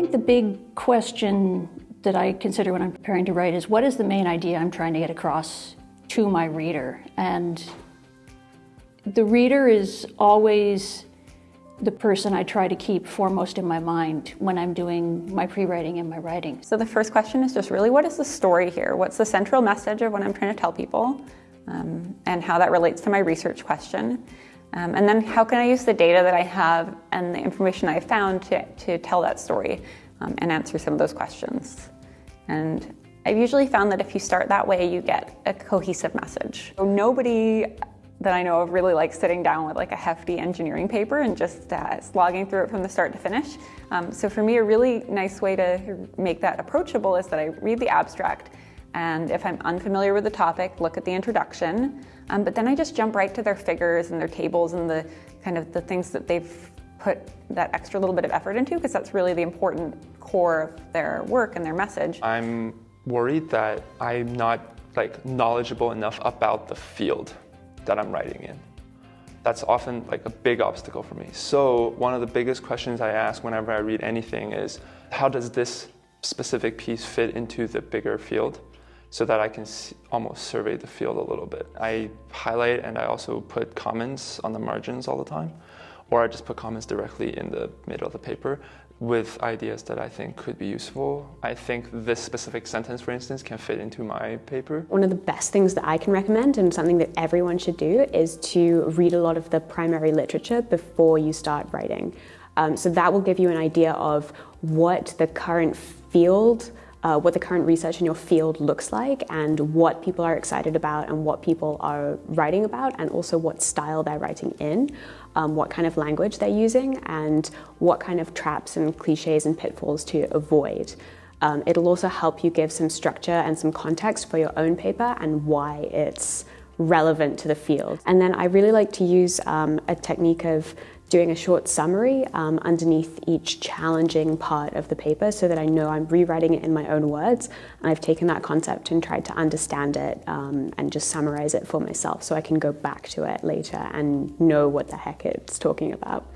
think the big question that I consider when I'm preparing to write is what is the main idea I'm trying to get across to my reader? And the reader is always the person I try to keep foremost in my mind when I'm doing my pre-writing and my writing. So the first question is just really what is the story here? What's the central message of what I'm trying to tell people? Um, and how that relates to my research question. Um, and then how can I use the data that I have and the information I found to, to tell that story um, and answer some of those questions. And I've usually found that if you start that way, you get a cohesive message. So nobody that I know of really likes sitting down with like a hefty engineering paper and just uh, slogging through it from the start to finish. Um, so for me, a really nice way to make that approachable is that I read the abstract and if I'm unfamiliar with the topic, look at the introduction, um, but then I just jump right to their figures and their tables and the kind of the things that they've put that extra little bit of effort into because that's really the important core of their work and their message. I'm worried that I'm not like knowledgeable enough about the field that I'm writing in. That's often like a big obstacle for me. So one of the biggest questions I ask whenever I read anything is, how does this specific piece fit into the bigger field? So that I can almost survey the field a little bit. I highlight and I also put comments on the margins all the time, or I just put comments directly in the middle of the paper with ideas that I think could be useful. I think this specific sentence, for instance, can fit into my paper. One of the best things that I can recommend and something that everyone should do is to read a lot of the primary literature before you start writing. Um, so that will give you an idea of what the current field uh, what the current research in your field looks like and what people are excited about and what people are writing about and also what style they're writing in, um, what kind of language they're using and what kind of traps and cliches and pitfalls to avoid. Um, it'll also help you give some structure and some context for your own paper and why it's relevant to the field. And then I really like to use um, a technique of doing a short summary um, underneath each challenging part of the paper so that I know I'm rewriting it in my own words and I've taken that concept and tried to understand it um, and just summarize it for myself so I can go back to it later and know what the heck it's talking about.